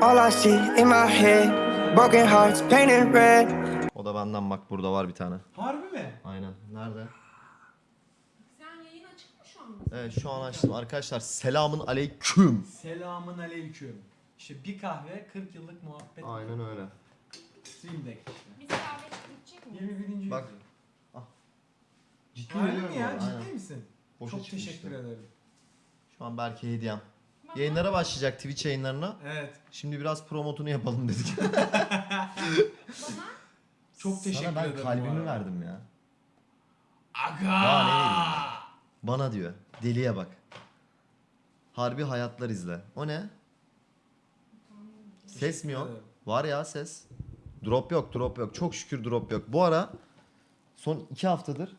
All I see in my head, broken hearts painted red. O da benden bak burada var bir tane. Harbi mi? Aynen. Nerede? Sen yayın açık mı şu an? Evet şu an açtım. Arkadaşlar selamın aleyküm. Selamın aleyküm. İşte bir kahve 40 yıllık muhabbet. Aynen öyle. Stream Deck işte. Biz kahve içecek miyiz? 21. Bak. yüzyıl. Ciddi Harbi mi ya? Ciddi misin? Boşa Çok çıkmıştı. teşekkür ederim. Şu an belki hediyem. Yayınlara başlayacak Twitch yayınlarına. Evet. Şimdi biraz promotunu yapalım dedik. Bana Çok teşekkür Sana ben ederim. bu kalbimi arada. verdim ya. Aga! Daha ne vereyim? Bana diyor. Deliye bak. Harbi hayatlar izle. O ne? Ses mi yok? ederim. Var ya ses. Drop yok, drop yok. Çok şükür drop yok. Bu ara son iki haftadır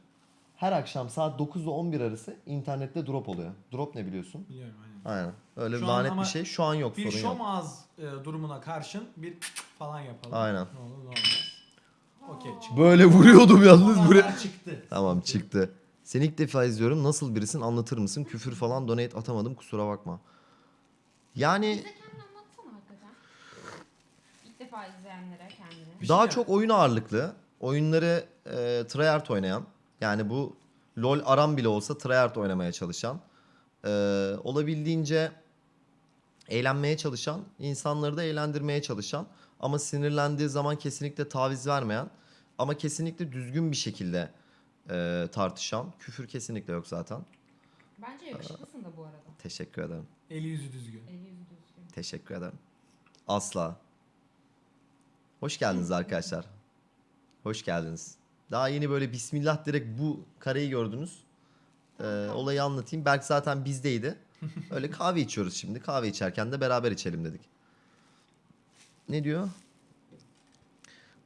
her akşam saat 9 ile 11 arası internette drop oluyor. Drop ne biliyorsun? Biliyorum aynen. Öyle Şu an lanet ama bir şey. Şu an yok Bir sorun yok. şomaz e, durumuna karşın bir falan yapalım. Aynen. Ne olur ne olmaz. Okey çıktı. Böyle vuruyordum yalnız buraya. Çıktı. Tamam çıktı. Seni ilk defa izliyorum. Nasıl birisin anlatır mısın? Küfür falan donate atamadım kusura bakma. Yani bize kendini anlatsana hakikaten. İlk defa izleyenlere kendini. Bir daha şey çok oyun ağırlıklı. Oyunları e, tryhard oynayan. Yani bu LoL aram bile olsa tryhard oynamaya çalışan. E, olabildiğince eğlenmeye çalışan. insanları da eğlendirmeye çalışan. Ama sinirlendiği zaman kesinlikle taviz vermeyen. Ama kesinlikle düzgün bir şekilde e, tartışan. Küfür kesinlikle yok zaten. Bence yakışıklısın da bu arada. Teşekkür ederim. Eli yüzü düzgün. Eli yüzü düzgün. Teşekkür ederim. Asla. Hoş geldiniz arkadaşlar. Hoş geldiniz. Daha yeni böyle bismillah direkt bu kareyi gördünüz. Ee, olayı anlatayım. Berk zaten bizdeydi. Öyle kahve içiyoruz şimdi. Kahve içerken de beraber içelim dedik. Ne diyor?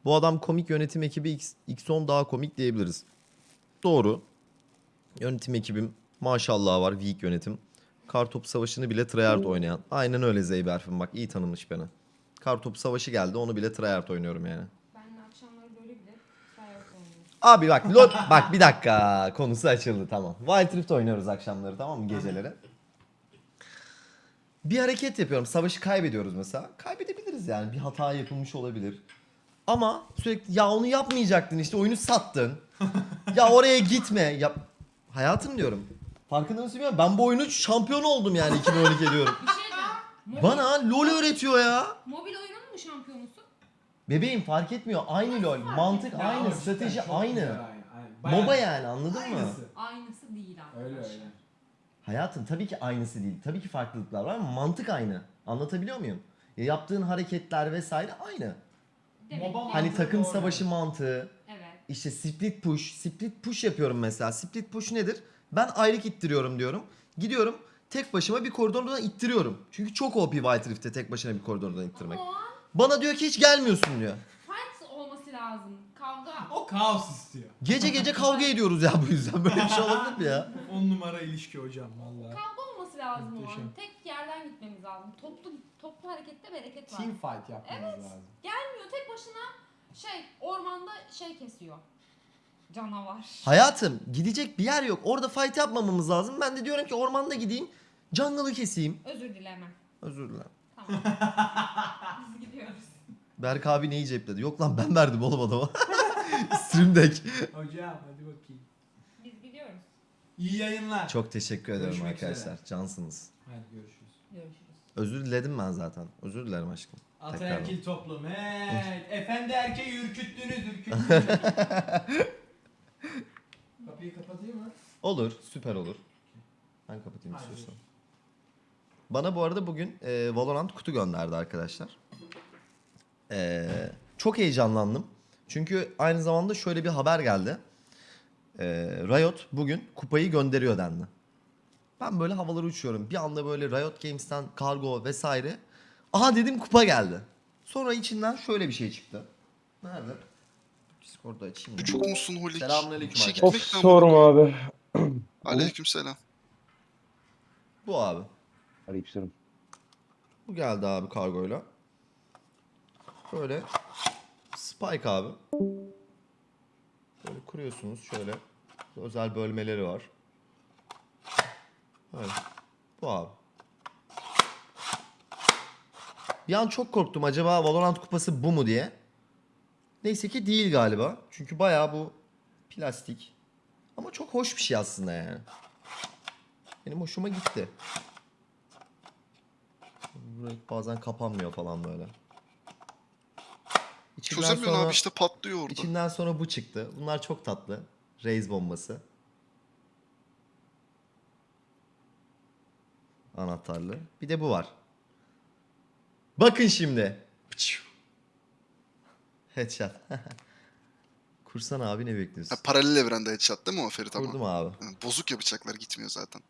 Bu adam komik yönetim ekibi X, X10 daha komik diyebiliriz. Doğru. Yönetim ekibim maşallah var. Weak yönetim. Kartopu savaşını bile tryhard oynayan. Aynen öyle Zeyberfin bak iyi tanımış beni. Kartopu savaşı geldi onu bile tryhard oynuyorum yani. Ben de akşamları böyle bile sayar oynuyorum. Abi bak lol bak bir dakika konusu açıldı tamam. Wild Rift oynuyoruz akşamları tamam mı geceleri. Bir hareket yapıyorum. Savaşı kaybediyoruz mesela. Kaybedebiliriz yani. Bir hata yapılmış olabilir. Ama sürekli ya onu yapmayacaktın işte oyunu sattın. ya oraya gitme. Ya hayatım diyorum. Farkında mısın bilmiyorum. Ben bu oyunu şampiyon oldum yani 2012 diyorum. Bir şey. Mobil, Bana LoL öğretiyor ya. mobil şampiyonusun? Bebeğim fark etmiyor. Aynı LoL. Mantık Ya aynı. cidden Strateji çok aynı. güzel, aynen, aynen. Bayağı- MOBA yani anladın mı? Aynısı. Aynısı değil arkadaşlar. Öyle öyle. Hayatım tabii ki aynısı değil. Tabii ki farklılıklar var ama mantık aynı. Anlatabiliyor muyum? Ya yaptığın hareketler vesaire aynı. Demek Moba ki- mı? Hani takım doğru. savaşı mantığı. Evet. işte split push. Split push yapıyorum mesela. Split push nedir? Ben ayrık ittiriyorum diyorum. Gidiyorum tek başıma bir koridordan ittiriyorum. Çünkü çok OP White Rift'te tek başına bir koridordan ittirmek. O an Bana diyor ki hiç gelmiyorsun diyor. fight olması lazım. Kavga. O kaos istiyor. Gece gece kavga ediyoruz ya bu yüzden. Böyle bir şey olabilir mi ya? 10 numara ilişki hocam valla. Kavga olması lazım o Muhteşem. an. Tek yerden gitmemiz lazım. Toplu toplu harekette bereket var. Team fight yapmamız Evet. lazım. Gelmiyor tek başına şey ormanda şey kesiyor. Canavar. Hayatım gidecek bir yer yok. Orada fight yapmamamız lazım. Ben de diyorum ki ormanda gideyim. Jungle'ı keseyim. Özür dilemem. Özür dilerim. Tamam. Biz gidiyoruz. Berk abi neyi cepledi? Yok lan ben verdim oğlum adama. Stream Deck. Hocam hadi bakayım. Biz gidiyoruz. İyi yayınlar. Çok teşekkür ederim Görüşmek arkadaşlar. üzere. Cansınız. Hadi görüşürüz. Görüşürüz. Özür diledim ben zaten. Özür dilerim aşkım. Ataerkil toplum. Hey, efendi erkeği ürküttünüz ürküttünüz. Kapıyı kapatayım mı? Olur. Süper olur. Ben kapatayım Hadi. istiyorsan. Bana bu arada bugün e, Valorant kutu gönderdi arkadaşlar. E, çok heyecanlandım. Çünkü aynı zamanda şöyle bir haber geldi. E, Riot bugün kupayı gönderiyor dendi. Ben böyle havalara uçuyorum. Bir anda böyle Riot Games'ten kargo vesaire. Aha dedim kupa geldi. Sonra içinden şöyle bir şey çıktı. Nerede? Discord'da açayım. Çok musun Holik? Selamünaleyküm İşe arkadaşlar. Of gitmekten sorma abi. Aleykümselam. Bu abi. Aleykümselam. Bu geldi abi kargoyla. Böyle Spike abi. Böyle kuruyorsunuz şöyle. Özel bölmeleri var. Böyle. Bu abi. Bir an çok korktum acaba Valorant kupası bu mu diye. Neyse ki değil galiba. Çünkü bayağı bu plastik. Ama çok hoş bir şey aslında yani. Benim hoşuma gitti. Burası bazen kapanmıyor falan böyle. İçinden Çözemiyorsun sonra- abi işte patlıyor orada. İçinden sonra bu çıktı. Bunlar çok tatlı. Raze bombası. Anahtarlı. Bir de bu var. Bakın şimdi. Headshot. Kursana abi ne bekliyorsun? Ha, paralel evrende headshot değil mi o Ferit ama? Kurdum abi. Bozuk ya bıçaklar gitmiyor zaten.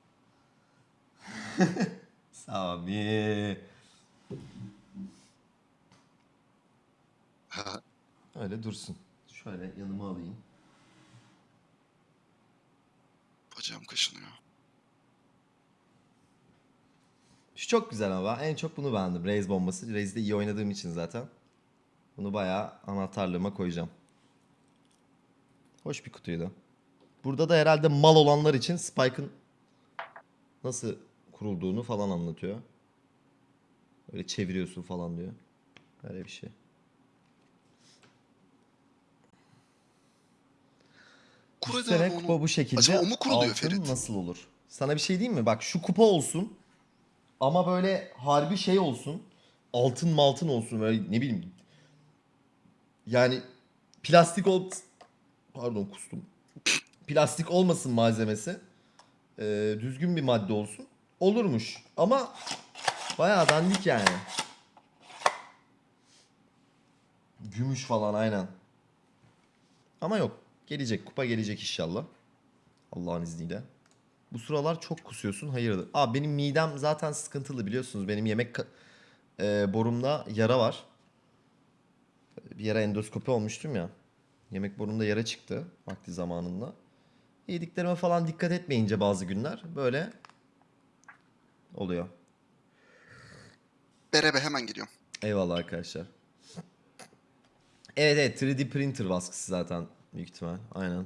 Sami. Ha, Öyle dursun. Şöyle yanıma alayım. Bacağım kaşınıyor. Şu çok güzel ama en çok bunu beğendim. Raze bombası. Raze'de iyi oynadığım için zaten. Bunu bayağı anahtarlığıma koyacağım. Hoş bir kutuydu. Burada da herhalde mal olanlar için Spike'ın nasıl kurulduğunu falan anlatıyor. Öyle çeviriyorsun falan diyor. Öyle bir şey. Hadi Sene abi kupa onu. bu şekilde. Acaba o mu kuruluyor altın Ferit? nasıl olur? Sana bir şey diyeyim mi? Bak şu kupa olsun. Ama böyle harbi şey olsun. Altın maltın olsun. Böyle ne bileyim. Yani plastik ol... Pardon kustum. Plastik olmasın malzemesi. Ee, düzgün bir madde olsun. Olurmuş. Ama bayağı dandik yani. Gümüş falan aynen. Ama yok. Gelecek. Kupa gelecek inşallah. Allah'ın izniyle. Bu sıralar çok kusuyorsun. Hayırdır? Aa benim midem zaten sıkıntılı biliyorsunuz. Benim yemek e, borumda yara var. Bir yere endoskopi olmuştum ya. Yemek borumda yara çıktı vakti zamanında. Yediklerime falan dikkat etmeyince bazı günler böyle oluyor. Berebe hemen geliyorum. Eyvallah arkadaşlar. Evet evet 3D printer baskısı zaten büyük ihtimal. Aynen.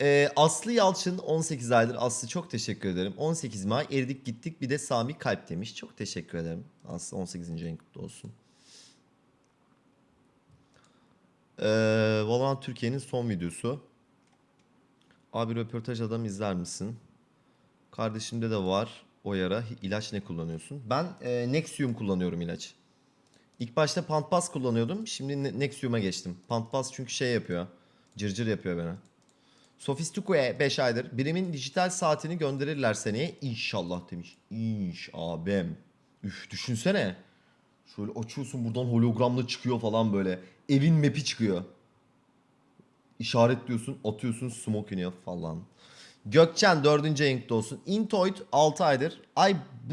Ee, Aslı Yalçın 18 aydır. Aslı çok teşekkür ederim. 18 May eridik gittik bir de Sami Kalp demiş. Çok teşekkür ederim. Aslı 18. ayın kutlu olsun. Ee, Valorant Türkiye'nin son videosu. Abi röportaj adam izler misin? Kardeşimde de var o yara. İlaç ne kullanıyorsun? Ben e, Nexium kullanıyorum ilaç. İlk başta Pantbas kullanıyordum. Şimdi Ne- Nexium'a geçtim. Pantbas çünkü şey yapıyor. Cırcır yapıyor beni. Sofistiko'ya 5 aydır. Birimin dijital saatini gönderirler seneye. İnşallah demiş. İnş abim. Üf düşünsene. Şöyle açıyorsun buradan hologramla çıkıyor falan böyle. Evin map'i çıkıyor. İşaretliyorsun, atıyorsun, smoke iniyor falan. Gökçen 4. ayın kutlu olsun. Intoid 6 aydır. Ay